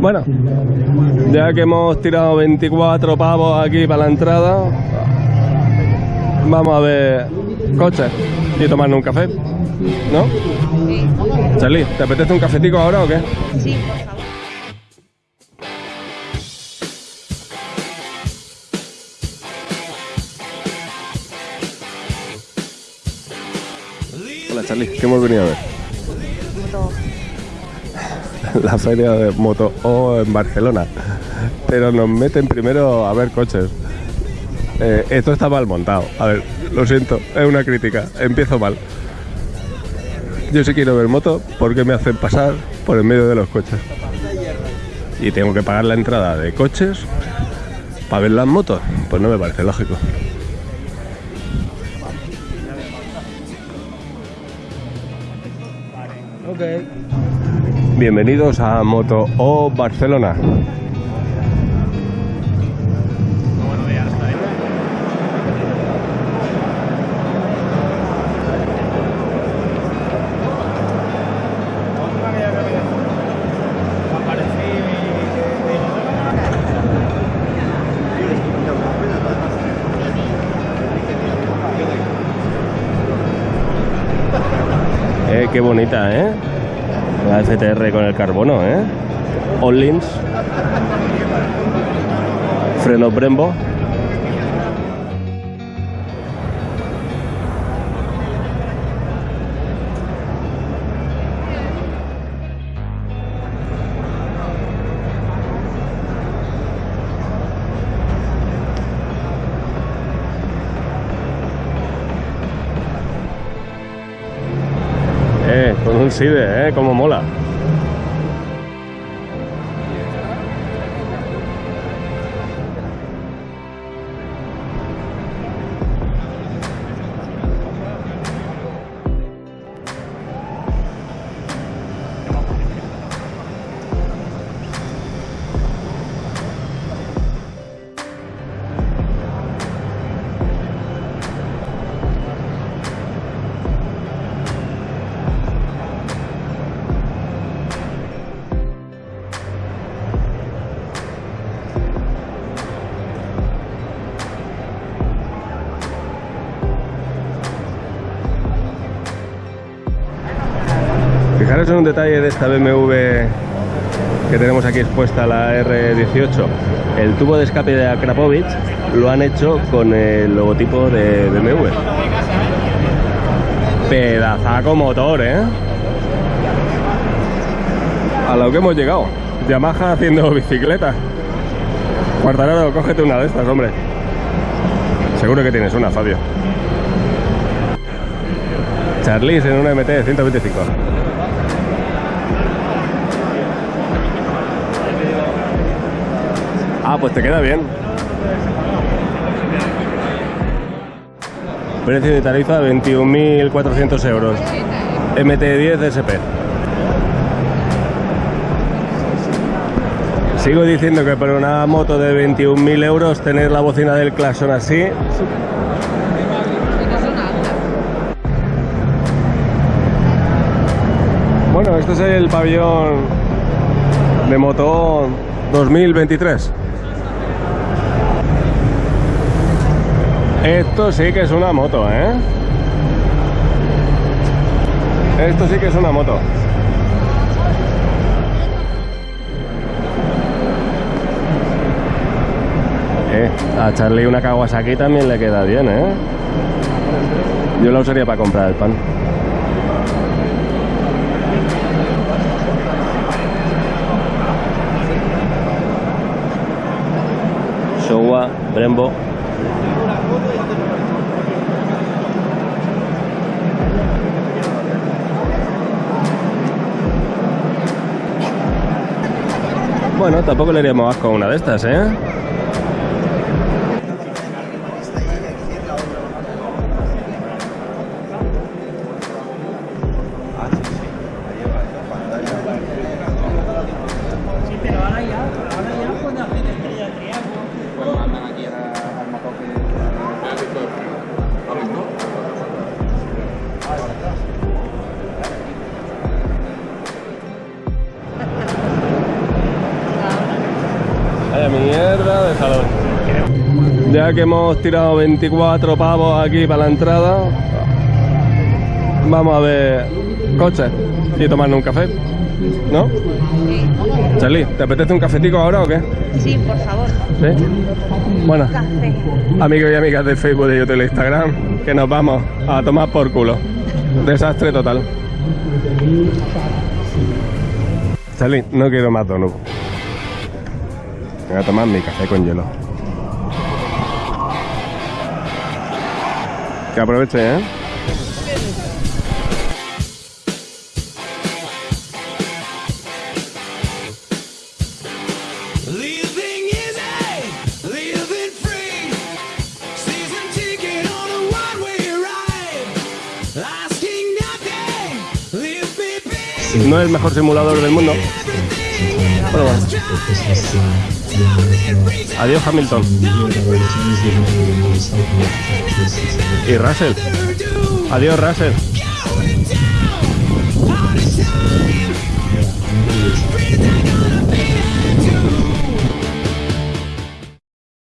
Bueno, ya que hemos tirado 24 pavos aquí para la entrada, vamos a ver coches y tomarnos un café, ¿no? Sí. Charlie, ¿te apetece un cafetico ahora o qué? Sí, por favor. Hola Charlie, ¿qué hemos venido a ver? Moto. La feria de Moto O en Barcelona. Pero nos meten primero a ver coches. Eh, esto está mal montado. A ver, lo siento, es una crítica. Empiezo mal. Yo sí quiero ver moto porque me hacen pasar por el medio de los coches. Y tengo que pagar la entrada de coches para ver las motos. Pues no me parece lógico. Bienvenidos a Moto O Barcelona. Eh, qué bonita, ¿eh? La FTR con el carbono, ¿eh? All-Lins. Freno Brembo. SIDE, eh, como mola. Fijaros un detalle de esta BMW que tenemos aquí expuesta, la R18. El tubo de escape de Akrapovic lo han hecho con el logotipo de BMW. Pedazaco motor, ¿eh? A lo que hemos llegado. Yamaha haciendo bicicleta. Cuartararo, cógete una de estas, hombre. Seguro que tienes una, Fabio. Charlize en una MT 125. Ah, pues te queda bien. Precio de tarifa 21.400 euros. MT10 SP. Sigo diciendo que por una moto de 21.000 euros tener la bocina del Claxon así Bueno, este es el pabellón de moto 2023. Esto sí que es una moto, ¿eh? Esto sí que es una moto. Eh, a Charlie una Kawasaki también le queda bien, ¿eh? Yo la usaría para comprar el pan. Showa, Brembo. Bueno, tampoco le haríamos asco a una de estas, ¿eh? De salón. Ya que hemos tirado 24 pavos aquí para la entrada, vamos a ver coches y tomarnos un café. ¿No? Sí. Charlie, ¿te apetece un cafetico ahora o qué? Sí, por favor. ¿Sí? Bueno, Café. amigos y amigas de Facebook, de YouTube y de Instagram, que nos vamos a tomar por culo. Desastre total. Charlie, no quiero más donuts. Voy a tomar mi café con hielo. Que aproveche, ¿eh? No es el mejor simulador del mundo. Pero bueno. Adiós Hamilton. Y Russell. Adiós Russell.